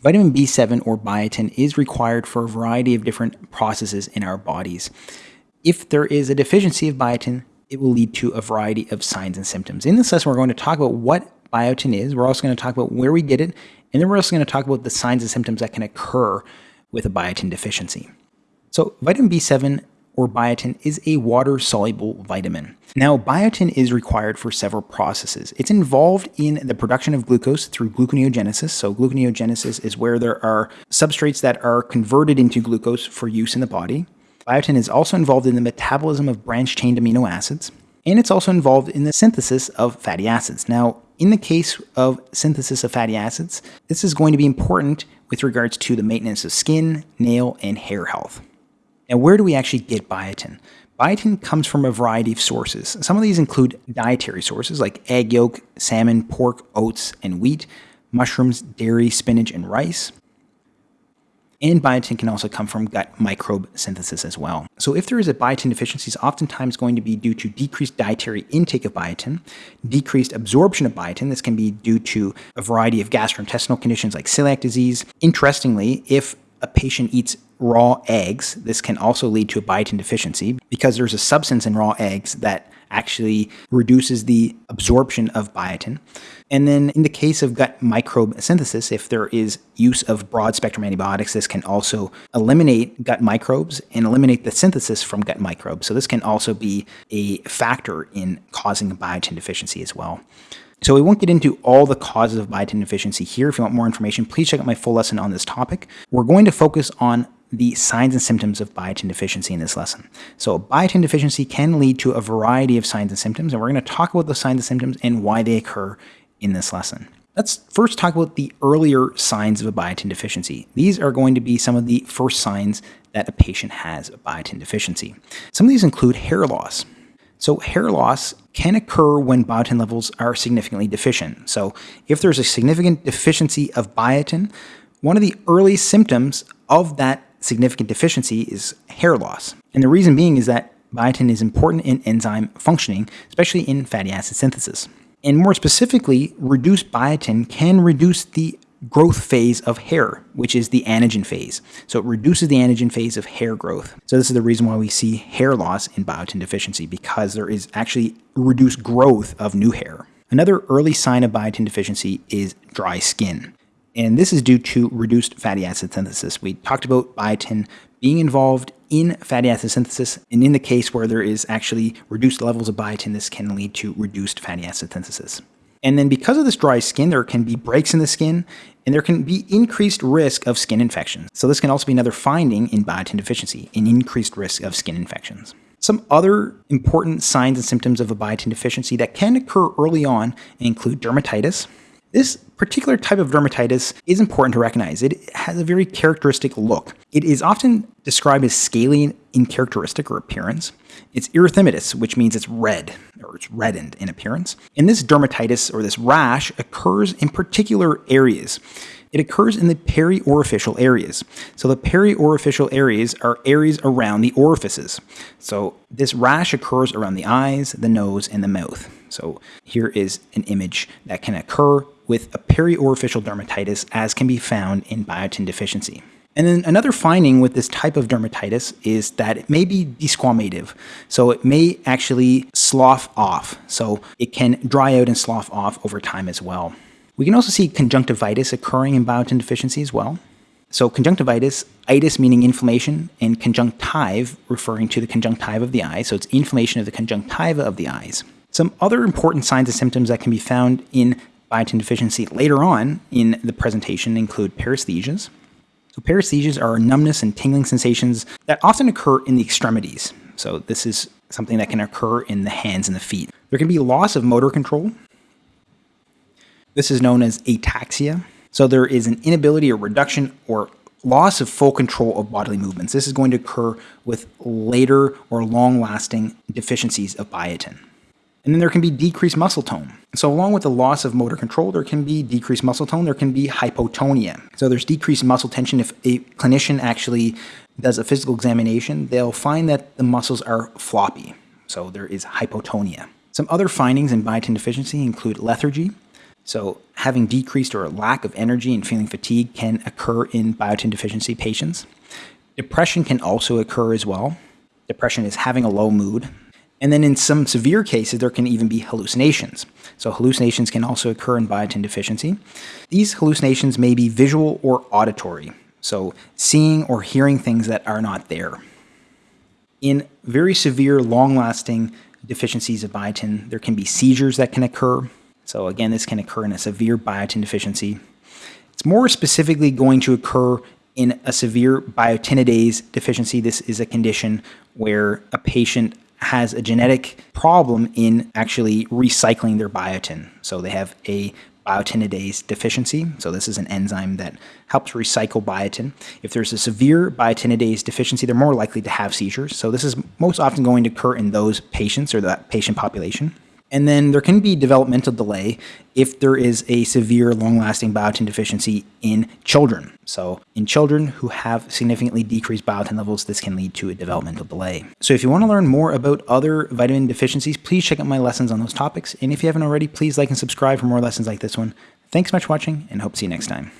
Vitamin B7 or biotin is required for a variety of different processes in our bodies. If there is a deficiency of biotin, it will lead to a variety of signs and symptoms. In this lesson, we're going to talk about what biotin is. We're also going to talk about where we get it, and then we're also going to talk about the signs and symptoms that can occur with a biotin deficiency. So vitamin B7 or biotin is a water-soluble vitamin. Now, biotin is required for several processes. It's involved in the production of glucose through gluconeogenesis. So gluconeogenesis is where there are substrates that are converted into glucose for use in the body. Biotin is also involved in the metabolism of branched-chain amino acids, and it's also involved in the synthesis of fatty acids. Now, in the case of synthesis of fatty acids, this is going to be important with regards to the maintenance of skin, nail, and hair health. Now, where do we actually get biotin? Biotin comes from a variety of sources. Some of these include dietary sources like egg yolk, salmon, pork, oats, and wheat, mushrooms, dairy, spinach, and rice. And biotin can also come from gut microbe synthesis as well. So if there is a biotin deficiency, it's oftentimes going to be due to decreased dietary intake of biotin, decreased absorption of biotin. This can be due to a variety of gastrointestinal conditions like celiac disease. Interestingly, if a patient eats raw eggs, this can also lead to a biotin deficiency because there's a substance in raw eggs that actually reduces the absorption of biotin. And then in the case of gut microbe synthesis, if there is use of broad spectrum antibiotics, this can also eliminate gut microbes and eliminate the synthesis from gut microbes. So this can also be a factor in causing biotin deficiency as well. So we won't get into all the causes of biotin deficiency here. If you want more information, please check out my full lesson on this topic. We're going to focus on the signs and symptoms of biotin deficiency in this lesson. So biotin deficiency can lead to a variety of signs and symptoms, and we're going to talk about the signs and symptoms and why they occur in this lesson. Let's first talk about the earlier signs of a biotin deficiency. These are going to be some of the first signs that a patient has a biotin deficiency. Some of these include hair loss. So hair loss can occur when biotin levels are significantly deficient. So if there's a significant deficiency of biotin, one of the early symptoms of that significant deficiency is hair loss. And the reason being is that biotin is important in enzyme functioning, especially in fatty acid synthesis. And more specifically, reduced biotin can reduce the growth phase of hair, which is the anagen phase. So it reduces the anagen phase of hair growth. So this is the reason why we see hair loss in biotin deficiency, because there is actually reduced growth of new hair. Another early sign of biotin deficiency is dry skin. And this is due to reduced fatty acid synthesis. We talked about biotin being involved in fatty acid synthesis, and in the case where there is actually reduced levels of biotin, this can lead to reduced fatty acid synthesis. And then because of this dry skin, there can be breaks in the skin, and there can be increased risk of skin infections. So this can also be another finding in biotin deficiency, an increased risk of skin infections. Some other important signs and symptoms of a biotin deficiency that can occur early on include dermatitis, this particular type of dermatitis is important to recognize. It has a very characteristic look. It is often described as scaly in characteristic or appearance. It's erythematous, which means it's red or it's reddened in appearance. And this dermatitis or this rash occurs in particular areas. It occurs in the periorificial areas. So the periorificial areas are areas around the orifices. So this rash occurs around the eyes, the nose, and the mouth. So here is an image that can occur with a periorificial dermatitis as can be found in biotin deficiency. And then another finding with this type of dermatitis is that it may be desquamative. So it may actually slough off. So it can dry out and slough off over time as well. We can also see conjunctivitis occurring in biotin deficiency as well. So conjunctivitis, itis meaning inflammation, and conjunctive referring to the conjunctiva of the eye. So it's inflammation of the conjunctiva of the eyes. Some other important signs and symptoms that can be found in biotin deficiency later on in the presentation include paresthesias. So paresthesias are numbness and tingling sensations that often occur in the extremities. So this is something that can occur in the hands and the feet. There can be loss of motor control. This is known as ataxia. So there is an inability or reduction or loss of full control of bodily movements. This is going to occur with later or long-lasting deficiencies of biotin. And then there can be decreased muscle tone. So along with the loss of motor control, there can be decreased muscle tone, there can be hypotonia. So there's decreased muscle tension. If a clinician actually does a physical examination, they'll find that the muscles are floppy. So there is hypotonia. Some other findings in biotin deficiency include lethargy, So, having decreased or lack of energy and feeling fatigue can occur in biotin deficiency patients. Depression can also occur as well. Depression is having a low mood. And then in some severe cases, there can even be hallucinations. So, hallucinations can also occur in biotin deficiency. These hallucinations may be visual or auditory, so seeing or hearing things that are not there. In very severe, long lasting deficiencies of biotin, there can be seizures that can occur. So, again, this can occur in a severe biotin deficiency. It's more specifically going to occur in a severe biotinidase deficiency. This is a condition where a patient has a genetic problem in actually recycling their biotin. So they have a biotinidase deficiency. So this is an enzyme that helps recycle biotin. If there's a severe biotinidase deficiency, they're more likely to have seizures. So this is most often going to occur in those patients or that patient population. And then there can be developmental delay if there is a severe long lasting biotin deficiency in children. So, in children who have significantly decreased biotin levels, this can lead to a developmental delay. So, if you want to learn more about other vitamin deficiencies, please check out my lessons on those topics. And if you haven't already, please like and subscribe for more lessons like this one. Thanks so much for watching and hope to see you next time.